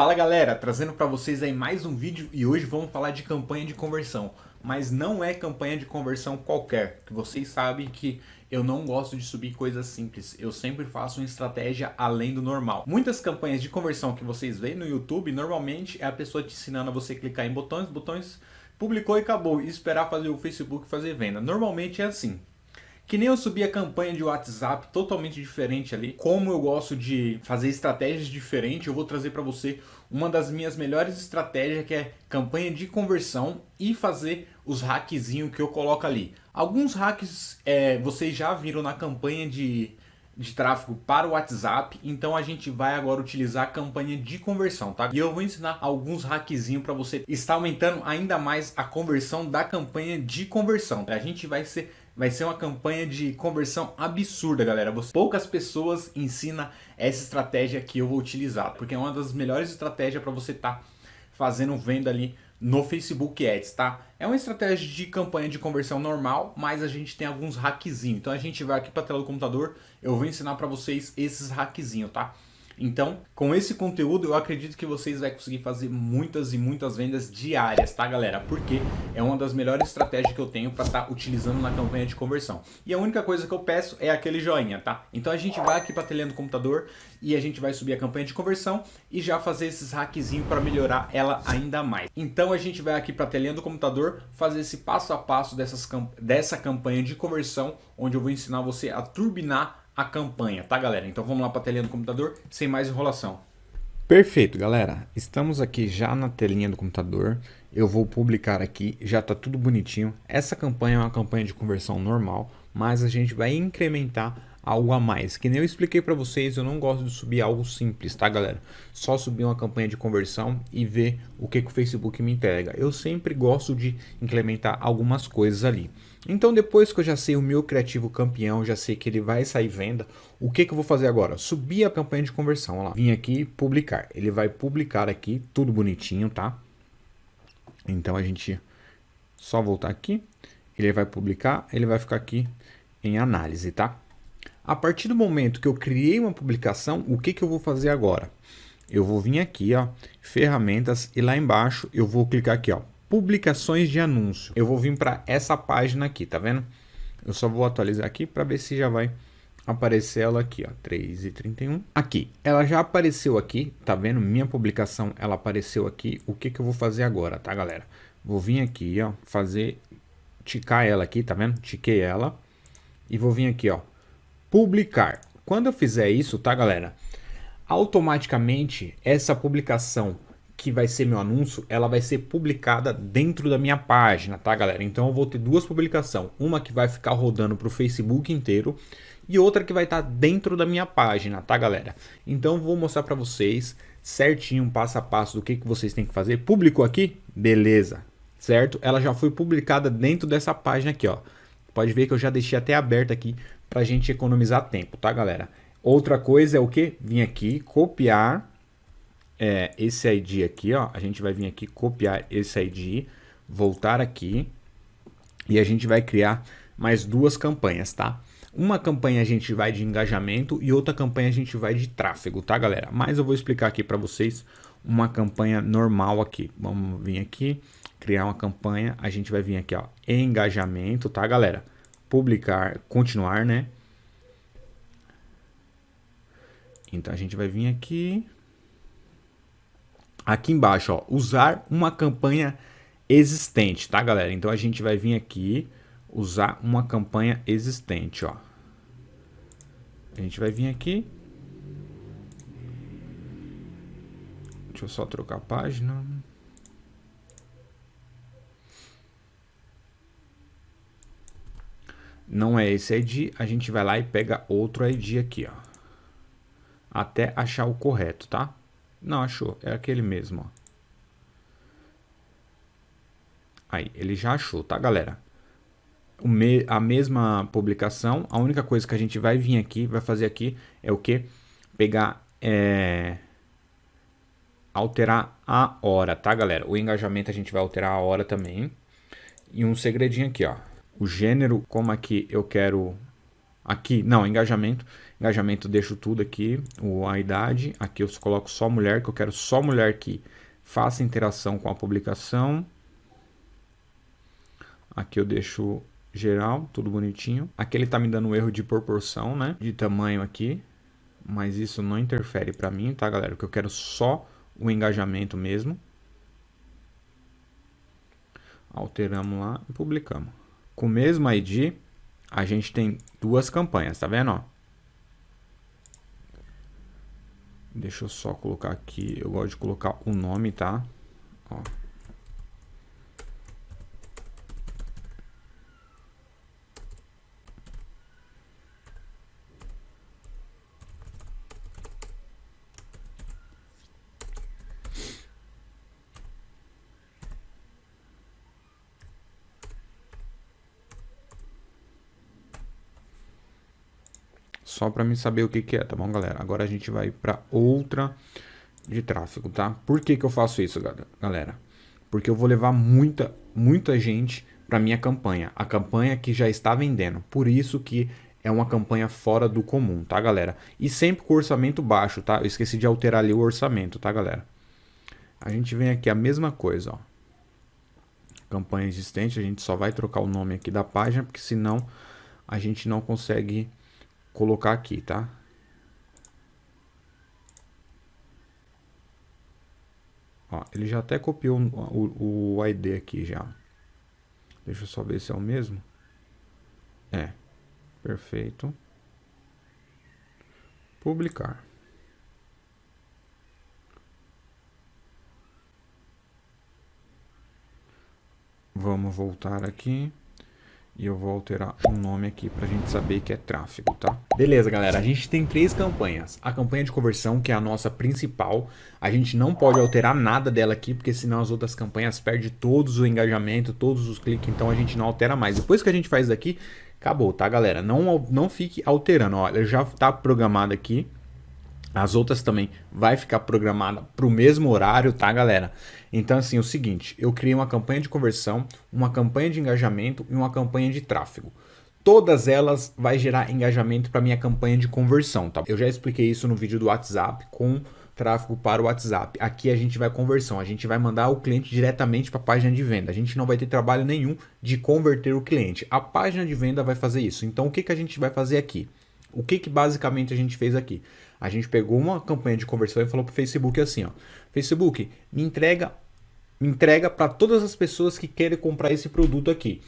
Fala galera, trazendo para vocês aí mais um vídeo e hoje vamos falar de campanha de conversão. Mas não é campanha de conversão qualquer, que vocês sabem que eu não gosto de subir coisas simples, eu sempre faço uma estratégia além do normal. Muitas campanhas de conversão que vocês veem no YouTube, normalmente é a pessoa te ensinando a você clicar em botões, botões, publicou e acabou, e esperar fazer o Facebook fazer venda. Normalmente é assim. Que nem eu subi a campanha de WhatsApp totalmente diferente ali. Como eu gosto de fazer estratégias diferentes, eu vou trazer para você uma das minhas melhores estratégias que é campanha de conversão e fazer os hackzinhos que eu coloco ali. Alguns hacks é, vocês já viram na campanha de, de tráfego para o WhatsApp, então a gente vai agora utilizar a campanha de conversão, tá? E eu vou ensinar alguns hackzinhos para você estar aumentando ainda mais a conversão da campanha de conversão. A gente vai ser vai ser uma campanha de conversão absurda, galera. Poucas pessoas ensinam essa estratégia que eu vou utilizar, porque é uma das melhores estratégias para você estar tá fazendo venda ali no Facebook Ads, tá? É uma estratégia de campanha de conversão normal, mas a gente tem alguns hackzinhos. Então a gente vai aqui para a tela do computador, eu vou ensinar para vocês esses hackzinhos, tá? Então, com esse conteúdo, eu acredito que vocês vão conseguir fazer muitas e muitas vendas diárias, tá galera? Porque é uma das melhores estratégias que eu tenho para estar tá utilizando na campanha de conversão. E a única coisa que eu peço é aquele joinha, tá? Então a gente vai aqui para a telinha do computador e a gente vai subir a campanha de conversão e já fazer esses hackzinhos para melhorar ela ainda mais. Então a gente vai aqui para a telinha do computador fazer esse passo a passo dessas, dessa campanha de conversão, onde eu vou ensinar você a turbinar a campanha, tá galera? Então vamos lá para a telinha do computador, sem mais enrolação. Perfeito, galera. Estamos aqui já na telinha do computador. Eu vou publicar aqui, já está tudo bonitinho. Essa campanha é uma campanha de conversão normal, mas a gente vai incrementar algo a mais. Que nem eu expliquei para vocês, eu não gosto de subir algo simples, tá galera? Só subir uma campanha de conversão e ver o que, que o Facebook me entrega. Eu sempre gosto de implementar algumas coisas ali. Então depois que eu já sei o meu criativo campeão, já sei que ele vai sair venda, o que, que eu vou fazer agora? Subir a campanha de conversão, olha lá. Vim aqui publicar, ele vai publicar aqui, tudo bonitinho, tá? Então a gente só voltar aqui, ele vai publicar, ele vai ficar aqui em análise, tá? A partir do momento que eu criei uma publicação, o que, que eu vou fazer agora? Eu vou vir aqui, ó, ferramentas e lá embaixo eu vou clicar aqui, ó, publicações de anúncio. Eu vou vir para essa página aqui, tá vendo? Eu só vou atualizar aqui para ver se já vai aparecer ela aqui, ó, 3 e 31. Aqui, ela já apareceu aqui, tá vendo? Minha publicação, ela apareceu aqui. O que que eu vou fazer agora, tá, galera? Vou vir aqui, ó, fazer, ticar ela aqui, tá vendo? Tiquei ela. E vou vir aqui, ó, publicar. Quando eu fizer isso, tá, galera? Automaticamente, essa publicação que vai ser meu anúncio, ela vai ser publicada dentro da minha página, tá galera? Então eu vou ter duas publicações, uma que vai ficar rodando para o Facebook inteiro e outra que vai estar tá dentro da minha página, tá galera? Então vou mostrar para vocês certinho, passo a passo do que, que vocês têm que fazer. Publicou aqui? Beleza, certo? Ela já foi publicada dentro dessa página aqui, ó. Pode ver que eu já deixei até aberto aqui para a gente economizar tempo, tá galera? Outra coisa é o que? Vim aqui, copiar é, esse ID aqui, ó, a gente vai vir aqui copiar esse ID, voltar aqui e a gente vai criar mais duas campanhas, tá? Uma campanha a gente vai de engajamento e outra campanha a gente vai de tráfego, tá galera? Mas eu vou explicar aqui para vocês uma campanha normal aqui. Vamos vir aqui, criar uma campanha, a gente vai vir aqui, ó, engajamento, tá galera? Publicar, continuar, né? Então a gente vai vir aqui, aqui embaixo, ó, usar uma campanha existente, tá, galera? Então a gente vai vir aqui, usar uma campanha existente, ó. A gente vai vir aqui. Deixa eu só trocar a página. Não é esse ID, a gente vai lá e pega outro ID aqui, ó. Até achar o correto, tá? Não, achou. É aquele mesmo, ó. Aí, ele já achou, tá, galera? Me, a mesma publicação, a única coisa que a gente vai vir aqui, vai fazer aqui, é o que? Pegar, é, alterar a hora, tá, galera? O engajamento a gente vai alterar a hora também. E um segredinho aqui, ó. O gênero, como aqui eu quero... Aqui, não, engajamento, Engajamento deixo tudo aqui, a idade, aqui eu coloco só mulher, que eu quero só mulher que faça interação com a publicação. Aqui eu deixo geral, tudo bonitinho. Aqui ele tá me dando um erro de proporção, né? De tamanho aqui. Mas isso não interfere para mim, tá, galera? Porque eu quero só o engajamento mesmo. Alteramos lá e publicamos. Com o mesmo ID, a gente tem duas campanhas, tá vendo? Ó? Deixa eu só colocar aqui, eu gosto de colocar o nome, tá? Ó. Só para mim saber o que, que é, tá bom, galera? Agora a gente vai para outra de tráfego, tá? Por que, que eu faço isso, galera? Porque eu vou levar muita, muita gente para minha campanha. A campanha que já está vendendo. Por isso que é uma campanha fora do comum, tá, galera? E sempre com orçamento baixo, tá? Eu esqueci de alterar ali o orçamento, tá, galera? A gente vem aqui a mesma coisa, ó. Campanha existente, a gente só vai trocar o nome aqui da página, porque senão a gente não consegue colocar aqui, tá? Ó, ele já até copiou o, o ID aqui já. Deixa eu só ver se é o mesmo. É. Perfeito. Publicar. Vamos voltar aqui. E eu vou alterar o nome aqui pra gente saber que é tráfego, tá? Beleza, galera. A gente tem três campanhas. A campanha de conversão, que é a nossa principal. A gente não pode alterar nada dela aqui, porque senão as outras campanhas perdem todos o engajamento, todos os cliques. Então a gente não altera mais. Depois que a gente faz isso aqui, acabou, tá, galera? Não, não fique alterando. Olha, já tá programado aqui. As outras também vai ficar programada para o mesmo horário, tá, galera? Então, assim, é o seguinte, eu criei uma campanha de conversão, uma campanha de engajamento e uma campanha de tráfego. Todas elas vai gerar engajamento para minha campanha de conversão, tá? Eu já expliquei isso no vídeo do WhatsApp com tráfego para o WhatsApp. Aqui a gente vai conversão, a gente vai mandar o cliente diretamente para a página de venda. A gente não vai ter trabalho nenhum de converter o cliente. A página de venda vai fazer isso. Então, o que, que a gente vai fazer aqui? O que, que basicamente a gente fez aqui? A gente pegou uma campanha de conversão e falou para o Facebook assim, ó, Facebook, me entrega, me entrega para todas as pessoas que querem comprar esse produto aqui.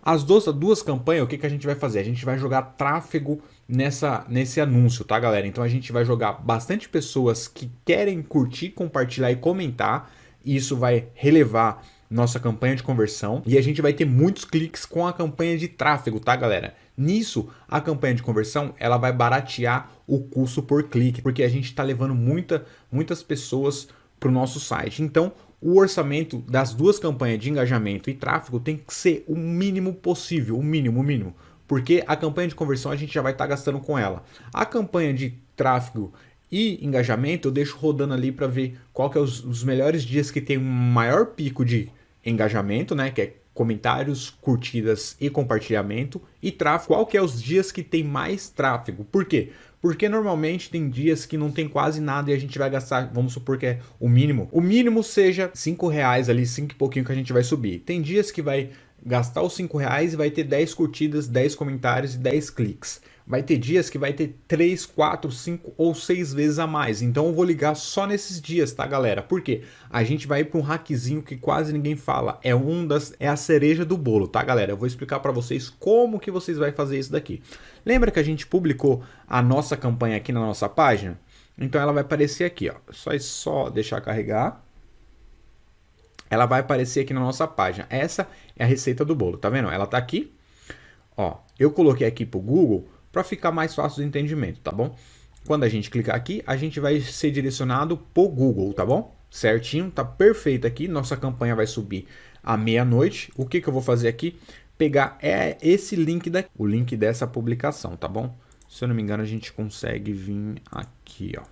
As duas, duas campanhas, o que, que a gente vai fazer? A gente vai jogar tráfego nessa, nesse anúncio, tá, galera? Então a gente vai jogar bastante pessoas que querem curtir, compartilhar e comentar. E isso vai relevar nossa campanha de conversão e a gente vai ter muitos cliques com a campanha de tráfego, tá, galera? Nisso, a campanha de conversão ela vai baratear o custo por clique, porque a gente está levando muita, muitas pessoas para o nosso site. Então, o orçamento das duas campanhas de engajamento e tráfego tem que ser o mínimo possível, o mínimo, o mínimo. Porque a campanha de conversão a gente já vai estar tá gastando com ela. A campanha de tráfego e engajamento eu deixo rodando ali para ver qual que é os, os melhores dias que tem um maior pico de engajamento, né? Que é comentários, curtidas e compartilhamento e tráfego. Qual que é os dias que tem mais tráfego? Por quê? Porque normalmente tem dias que não tem quase nada e a gente vai gastar, vamos supor que é o mínimo. O mínimo seja 5 reais ali, 5 e pouquinho que a gente vai subir. Tem dias que vai gastar os 5 reais e vai ter 10 curtidas, 10 comentários e 10 cliques vai ter dias que vai ter 3, 4, 5 ou 6 vezes a mais. Então eu vou ligar só nesses dias, tá, galera? Porque a gente vai para um hackzinho que quase ninguém fala. É um das é a cereja do bolo, tá, galera? Eu vou explicar para vocês como que vocês vão fazer isso daqui. Lembra que a gente publicou a nossa campanha aqui na nossa página? Então ela vai aparecer aqui, ó. Só é só deixar carregar. Ela vai aparecer aqui na nossa página. Essa é a receita do bolo, tá vendo? Ela tá aqui. Ó, eu coloquei aqui pro Google para ficar mais fácil do entendimento, tá bom? Quando a gente clicar aqui, a gente vai ser direcionado pro Google, tá bom? Certinho, tá perfeito aqui. Nossa campanha vai subir à meia-noite. O que, que eu vou fazer aqui? Pegar é esse link daqui, o link dessa publicação, tá bom? Se eu não me engano, a gente consegue vir aqui, ó.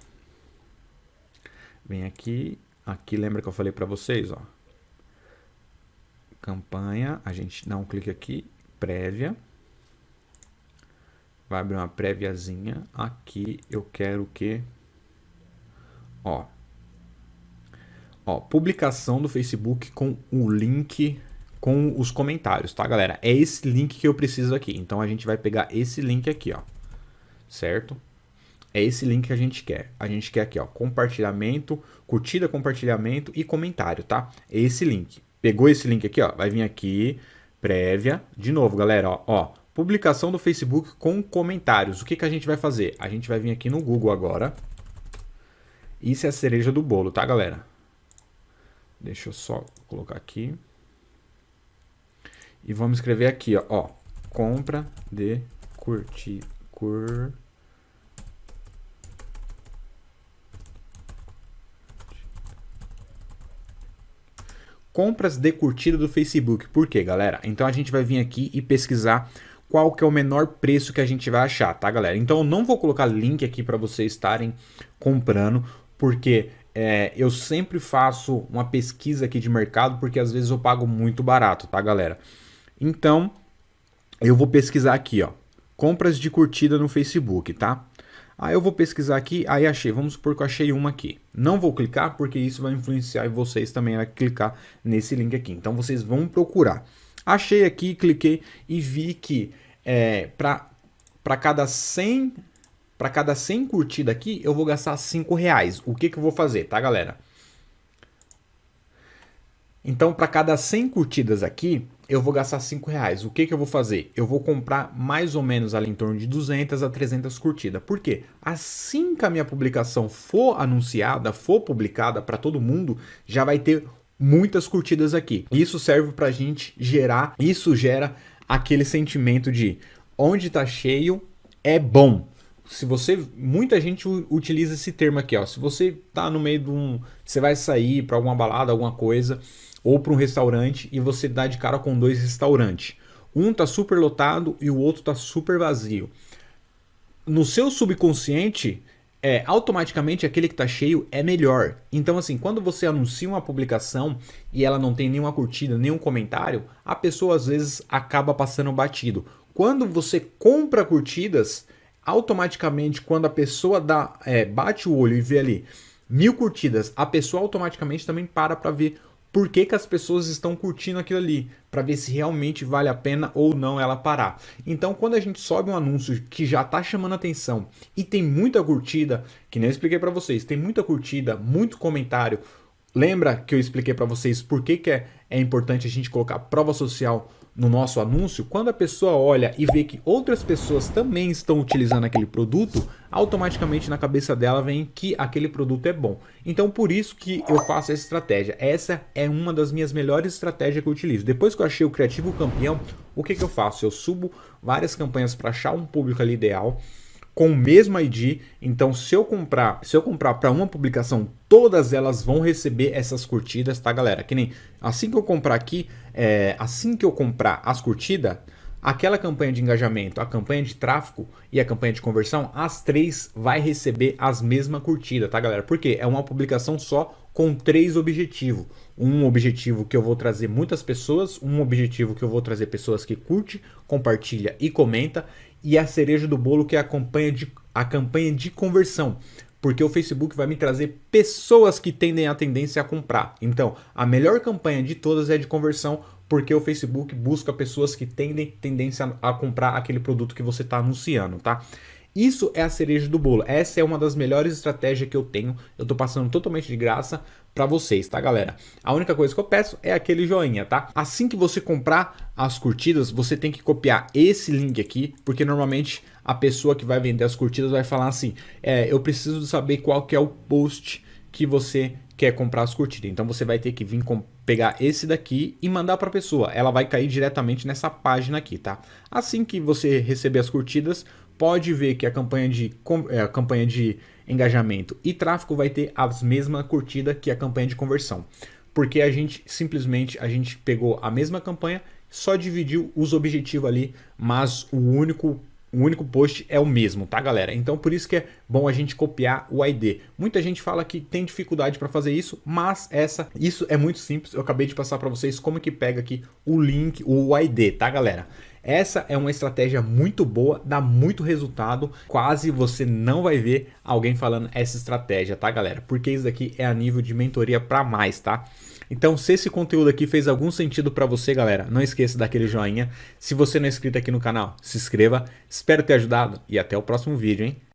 Vem aqui, aqui lembra que eu falei para vocês, ó. Campanha, a gente dá um clique aqui, prévia vai abrir uma préviazinha. Aqui eu quero que... Ó. Ó, publicação do Facebook com o link com os comentários, tá, galera? É esse link que eu preciso aqui. Então a gente vai pegar esse link aqui, ó. Certo? É esse link que a gente quer. A gente quer aqui, ó, compartilhamento, curtida, compartilhamento e comentário, tá? É esse link. Pegou esse link aqui, ó, vai vir aqui, prévia. De novo, galera, ó, ó publicação do Facebook com comentários. O que, que a gente vai fazer? A gente vai vir aqui no Google agora. Isso é a cereja do bolo, tá, galera? Deixa eu só colocar aqui. E vamos escrever aqui, ó, ó compra de curtir, cur... Compras de curtida do Facebook. Por quê, galera? Então a gente vai vir aqui e pesquisar qual que é o menor preço que a gente vai achar, tá, galera? Então eu não vou colocar link aqui para vocês estarem comprando, porque é, eu sempre faço uma pesquisa aqui de mercado, porque às vezes eu pago muito barato, tá, galera? Então, eu vou pesquisar aqui, ó, compras de curtida no Facebook, tá? Aí eu vou pesquisar aqui, aí achei, vamos supor que eu achei uma aqui. Não vou clicar porque isso vai influenciar vocês também a clicar nesse link aqui. Então vocês vão procurar. Achei aqui, cliquei e vi que é, para cada 100 para cada 100 curtidas aqui, eu vou gastar 5 reais. O que, que eu vou fazer, tá, galera? Então, para cada 100 curtidas aqui, eu vou gastar 5 reais. O que, que eu vou fazer? Eu vou comprar mais ou menos ali em torno de 200 a 300 curtidas. Por quê? Assim que a minha publicação for anunciada, for publicada para todo mundo, já vai ter muitas curtidas aqui. Isso serve para a gente gerar, isso gera aquele sentimento de onde está cheio é bom. Se você, muita gente utiliza esse termo aqui, ó. Se você tá no meio de um, você vai sair para alguma balada, alguma coisa, ou para um restaurante e você dá de cara com dois restaurantes. Um tá super lotado e o outro tá super vazio. No seu subconsciente, é, automaticamente aquele que está cheio é melhor. Então, assim, quando você anuncia uma publicação e ela não tem nenhuma curtida, nenhum comentário, a pessoa às vezes acaba passando batido. Quando você compra curtidas, automaticamente, quando a pessoa dá, é, bate o olho e vê ali mil curtidas, a pessoa automaticamente também para para ver por que, que as pessoas estão curtindo aquilo ali, para ver se realmente vale a pena ou não ela parar. Então, quando a gente sobe um anúncio que já está chamando atenção e tem muita curtida, que nem eu expliquei para vocês, tem muita curtida, muito comentário, lembra que eu expliquei para vocês por que, que é, é importante a gente colocar prova social no nosso anúncio, quando a pessoa olha e vê que outras pessoas também estão utilizando aquele produto, automaticamente na cabeça dela vem que aquele produto é bom. Então por isso que eu faço essa estratégia. Essa é uma das minhas melhores estratégias que eu utilizo. Depois que eu achei o criativo campeão, o que, que eu faço? Eu subo várias campanhas para achar um público ali ideal com o mesmo ID. Então, se eu comprar, se eu comprar para uma publicação, todas elas vão receber essas curtidas, tá, galera? Que nem assim que eu comprar aqui, é, assim que eu comprar as curtidas, aquela campanha de engajamento, a campanha de tráfego e a campanha de conversão, as três vai receber as mesmas curtidas, tá, galera? Porque é uma publicação só com três objetivos. Um objetivo que eu vou trazer muitas pessoas, um objetivo que eu vou trazer pessoas que curte, compartilha e comenta, e a cereja do bolo que é a campanha de, a campanha de conversão. Porque o Facebook vai me trazer pessoas que tendem a tendência a comprar. Então, a melhor campanha de todas é de conversão, porque o Facebook busca pessoas que tendem tendência a comprar aquele produto que você está anunciando, tá? Isso é a cereja do bolo. Essa é uma das melhores estratégias que eu tenho. Eu estou passando totalmente de graça para vocês, tá, galera? A única coisa que eu peço é aquele joinha, tá? Assim que você comprar as curtidas, você tem que copiar esse link aqui, porque normalmente a pessoa que vai vender as curtidas vai falar assim, é, eu preciso saber qual que é o post que você quer comprar as curtidas. Então você vai ter que vir pegar esse daqui e mandar para a pessoa. Ela vai cair diretamente nessa página aqui, tá? Assim que você receber as curtidas, pode ver que a campanha de, é, a campanha de engajamento e tráfego vai ter as mesmas curtidas que a campanha de conversão. Porque a gente simplesmente a gente pegou a mesma campanha, só dividiu os objetivos ali, mas o único o único post é o mesmo, tá galera? Então por isso que é bom a gente copiar o ID. Muita gente fala que tem dificuldade para fazer isso, mas essa, isso é muito simples. Eu acabei de passar para vocês como que pega aqui o link, o ID, tá galera? Essa é uma estratégia muito boa, dá muito resultado, quase você não vai ver alguém falando essa estratégia, tá galera? Porque isso daqui é a nível de mentoria para mais, tá? Então, se esse conteúdo aqui fez algum sentido para você, galera, não esqueça daquele joinha. Se você não é inscrito aqui no canal, se inscreva. Espero ter ajudado e até o próximo vídeo, hein?